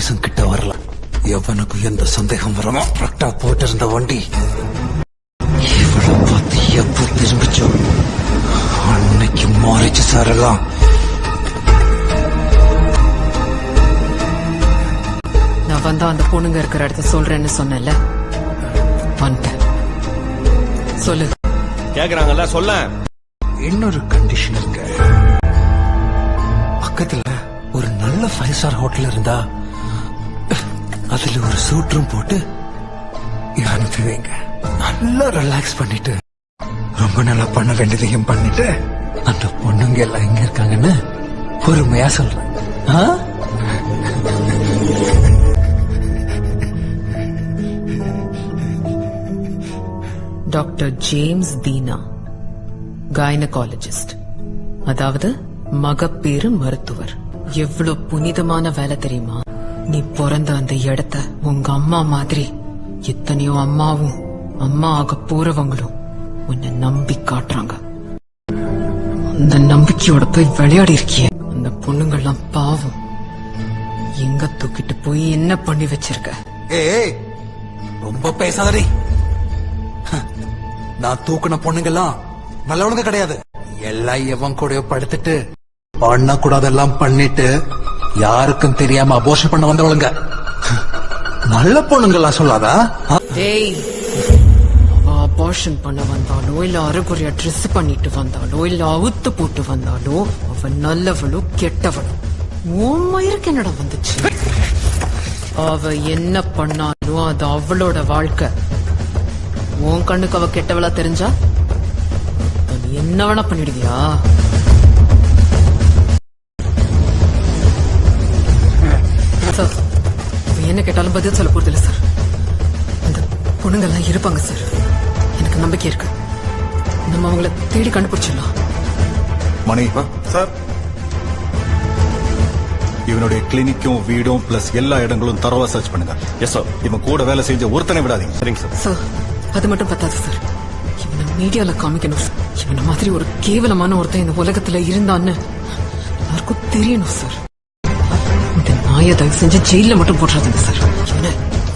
போலீஸும் கிட்ட வரல. எவனுக்கு எந்த சந்தேகம் வரமோ கரெக்டா போயிட்டு இருந்த வண்டி. இவளை பார்த்து எப்ப திரும்பிச்சோ அன்னைக்கு மாறிச்சு சார் எல்லாம். நான் வந்தா அந்த பொண்ணுங்க இருக்கிற இடத்த சொல்றேன்னு சொன்னேன்ல. வந்துட்டேன். சொல்லு. கேக்குறாங்கல்ல சொல்ல இன்னொரு கண்டிஷன் இருக்கு. பக்கத்துல ஒரு நல்ல ஃபைவ் ஸ்டார் ஹோட்டல் இருந்தா அதுல ஒரு சூட் போட்டு அனுப்பி வைங்க நல்லா ரிலாக்ஸ் பண்ணிட்டு ரொம்ப நல்லா பண்ண வேண்டியதையும் பண்ணிட்டு அந்த பொண்ணுங்க எல்லாம் எங்க இருக்காங்கன்னு பொறுமையா சொல்றேன். டாக்டர் ஜேம்ஸ் தீனா கைனகாலஜிஸ்ட் அதாவது மகப்பேறு மருத்துவர். எவ்வளவு புனிதமான வேலை தெரியுமா? நீ பிறந்த அந்த இடத்த உங்க அம்மா மாதிரி எத்தனையோ அம்மாவும் அம்மா ஆக போறவங்களும் உன்னை நம்பி காட்டுறாங்க. அந்த நம்பிக்கையோட போய் விளையாடி இருக்கிய. அந்த பொண்ணுங்கள்லாம் பாவம். எங்க தூக்கிட்டு போய் என்ன பண்ணி வச்சிருக்க? ஏய் ரொம்ப பேசாதடி. ஹ, நான் தூக்குன பொண்ணுங்கெல்லாம் நல்லவனுங்க கிடையாது. எல்லாம் எவன் கூட படுத்துட்டு பண்ண கூடாதெல்லாம் பண்ணிட்டு யாருக்கும் தெரியாம அபோஷன் பண்ண வந்தவளுங்க. நல்ல பொண்ணுங்களா சொல்லாதா? டேய் அவ அபார்ஷன் பண்ண வந்தாலோ இல்ல அரைகுறையா ட்ரெஸ் பண்ணிட்டு வந்தாலோ இல்ல அவுத்து போட்டு வந்தாலோ அவ நல்லவளோ கெட்டவளோ. உண்மயிருக்கு என்னடா வந்துச்சு? அவ என்ன பண்ணாலும் அது அவளோட வாழ்க்கை. உன் கண்ணுக்கு அவ கெட்டவளா தெரிஞ்சா? என்ன வேணா பண்ணிடுவியா? சார். என்ன கேட்டாலும் பதில் சொல்ல போறது இல்ல சார். அந்த பொண்ணுங்கெல்லாம் இருப்பாங்க சார். எனக்கு நம்பிக்கை இருக்கு. நம்ம அவங்கள தேடி கண்டுபிடிச்சிடலாம். மணி. சார். இவனுடைய கிளினிக்கும் வீடும் பிளஸ் எல்லா இடங்களும் தரவா சர்ச் பண்ணுங்க. எஸ் சார் இவன் கூட வேலை செஞ்ச ஒருத்தனை விடாதீங்க. சரிங்க சார் சார் அது மட்டும் பத்தாது சார். இவனை மீடியால காமிக்கணும் சார். இவனை மாதிரி ஒரு கேவலமான ஒருத்தன் இந்த உலகத்துல இருந்தான்னு எல்லாருக்கும் தெரியணும் சார். நாயை தயவு செஞ்சு ஜெயில மட்டும் போட்டுறாதுங்க சார். இவனை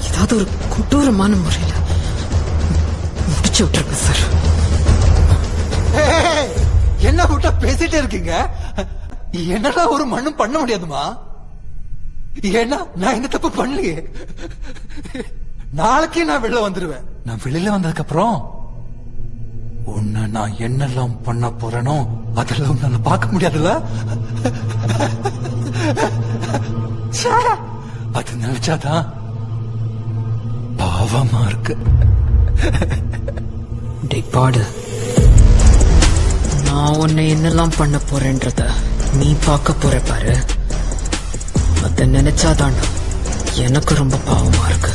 ஏதாவது ஒரு கொடூரமான முறையில முடிச்சு விட்டுருங்க சார். என்ன விட்டா பேசிட்டே இருக்கீங்க? என்னடா ஒரு மண்ணும் பண்ண முடியாதுமா? ஏன்னா நான் இந்த தப்பு பண்ணலையே. நாளைக்கே நான் வெளில வந்துருவேன். நான் வெளியில வந்ததுக்கு அப்புறம் உன்னை நான் என்னெல்லாம் பண்ண போறேனோ அதெல்லாம் உன்னால பார்க்க முடியாதுல்ல? அது நினைச்சாதான் பாவமா இருக்கு. பாடு. நான் உன்னை என்னெல்லாம் பண்ண போறேன்றத நீ பார்க்க போற பாரு. அத நினைச்சாதாண்டா எனக்கு ரொம்ப பாவமா இருக்கு.